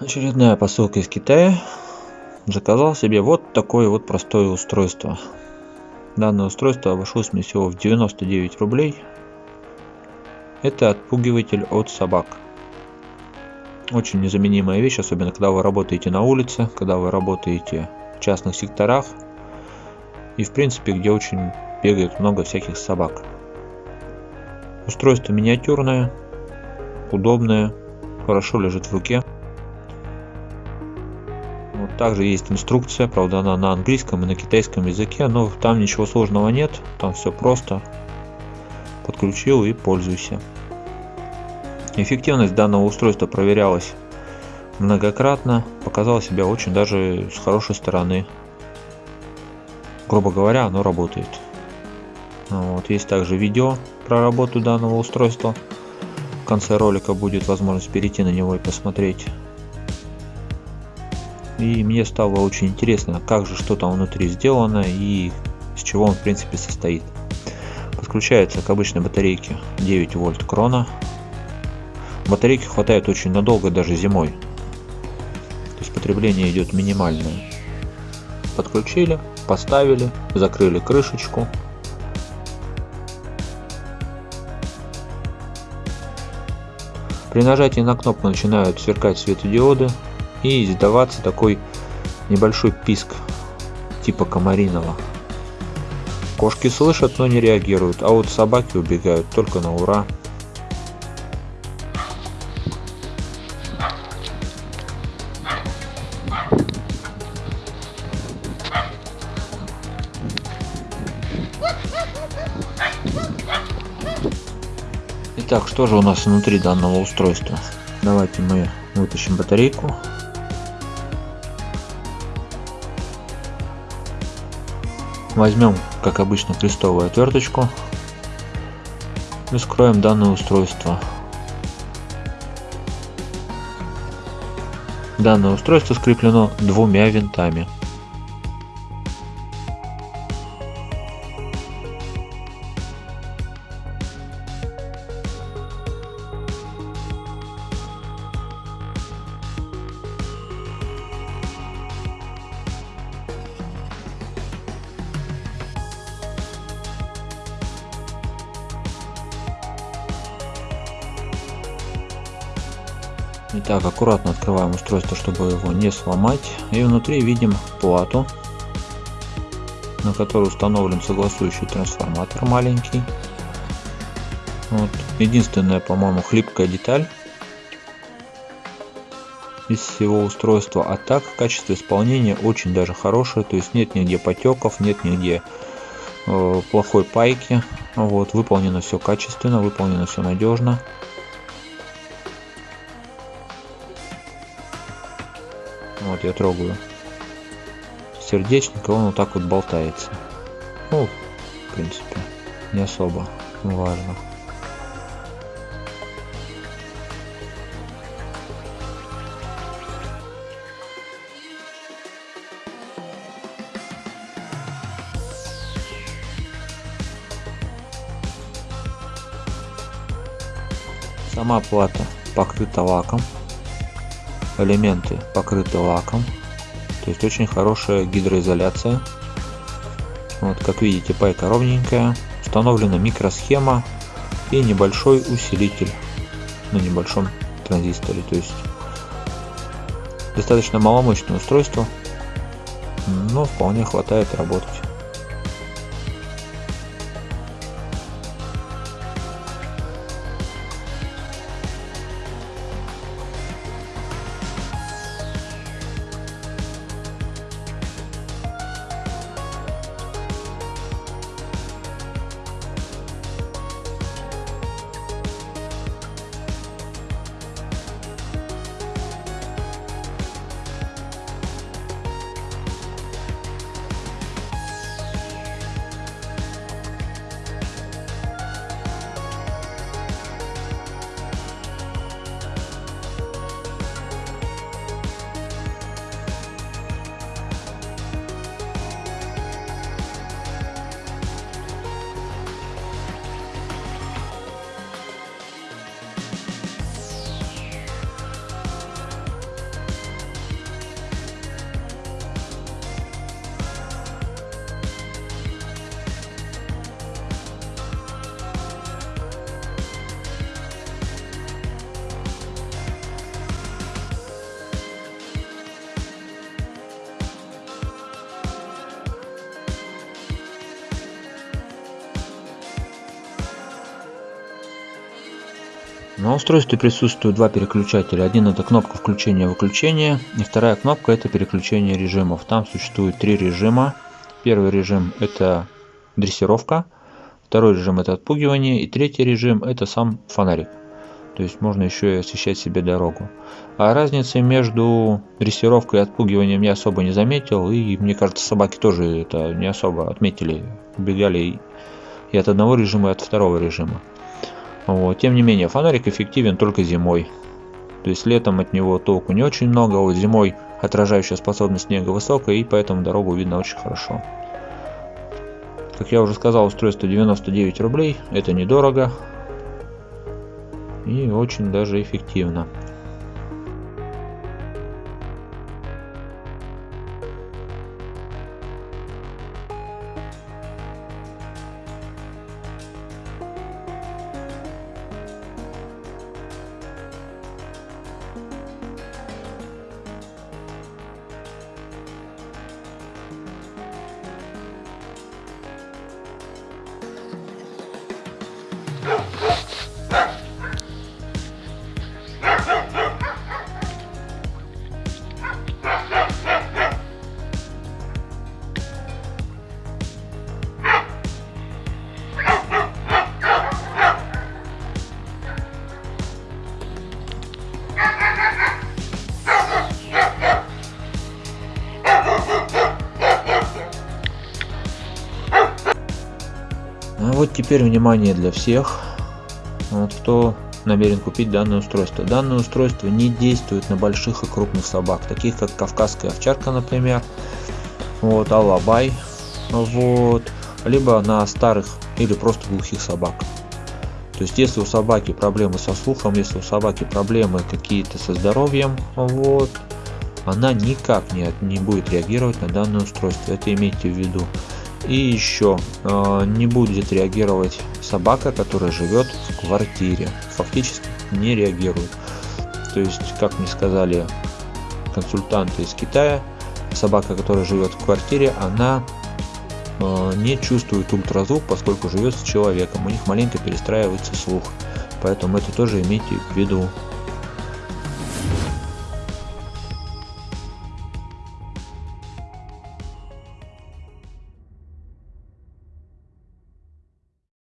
Очередная посылка из Китая. Заказал себе вот такое вот простое устройство. Данное устройство обошлось мне всего в 99 рублей. Это отпугиватель от собак. Очень незаменимая вещь, особенно когда вы работаете на улице, когда вы работаете в частных секторах и в принципе где очень бегает много всяких собак. Устройство миниатюрное, удобное, хорошо лежит в руке. Также есть инструкция, правда она на английском и на китайском языке, но там ничего сложного нет, там все просто. Подключил и пользуйся. Эффективность данного устройства проверялась многократно, показала себя очень даже с хорошей стороны. Грубо говоря, оно работает. Вот, есть также видео про работу данного устройства. В конце ролика будет возможность перейти на него и посмотреть. И мне стало очень интересно, как же что там внутри сделано и с чего он в принципе состоит. Подключается к обычной батарейке 9 вольт крона. Батарейки хватает очень надолго, даже зимой. То есть потребление идет минимальное. Подключили, поставили, закрыли крышечку, При нажатии на кнопку начинают сверкать светодиоды и издаваться такой небольшой писк типа комариного. Кошки слышат, но не реагируют, а вот собаки убегают только на ура. Итак, что же у нас внутри данного устройства? Давайте мы вытащим батарейку. Возьмем, как обычно, крестовую отверточку и скроем данное устройство. Данное устройство скреплено двумя винтами. Итак, аккуратно открываем устройство, чтобы его не сломать. И внутри видим плату, на которой установлен согласующий трансформатор маленький. Вот. Единственная, по-моему, хлипкая деталь из всего устройства. А так, качество исполнения очень даже хорошее. То есть нет нигде потеков, нет нигде э, плохой пайки. Вот, выполнено все качественно, выполнено все надежно. Вот я трогаю сердечник, он вот так вот болтается. Ну, в принципе, не особо важно. Сама плата покрыта лаком элементы покрыты лаком. То есть очень хорошая гидроизоляция. Вот как видите пайка ровненькая установлена микросхема и небольшой усилитель на небольшом транзисторе. То есть достаточно маломощное устройство но вполне хватает работать На устройстве присутствуют два переключателя. Один это кнопка включения-выключения, и вторая кнопка это переключение режимов. Там существует три режима. Первый режим это дрессировка, второй режим это отпугивание, и третий режим это сам фонарик. То есть можно еще и освещать себе дорогу. А разницы между дрессировкой и отпугиванием я особо не заметил, и мне кажется собаки тоже это не особо отметили, убегали и от одного режима, и от второго режима. Вот. Тем не менее, фонарик эффективен только зимой. То есть летом от него толку не очень много, а вот зимой отражающая способность снега высокая, и поэтому дорогу видно очень хорошо. Как я уже сказал, устройство 99 рублей, это недорого и очень даже эффективно. А вот теперь внимание для всех, вот, кто намерен купить данное устройство. Данное устройство не действует на больших и крупных собак, таких как кавказская овчарка, например, вот, алабай, вот, либо на старых или просто глухих собак. То есть, если у собаки проблемы со слухом, если у собаки проблемы какие-то со здоровьем, вот, она никак не, не будет реагировать на данное устройство. Это имейте в виду. И еще э, не будет реагировать собака, которая живет в квартире. Фактически не реагирует. То есть, как мне сказали консультанты из Китая, собака, которая живет в квартире, она э, не чувствует ультразвук, поскольку живет с человеком. У них маленько перестраивается слух. Поэтому это тоже имейте в виду.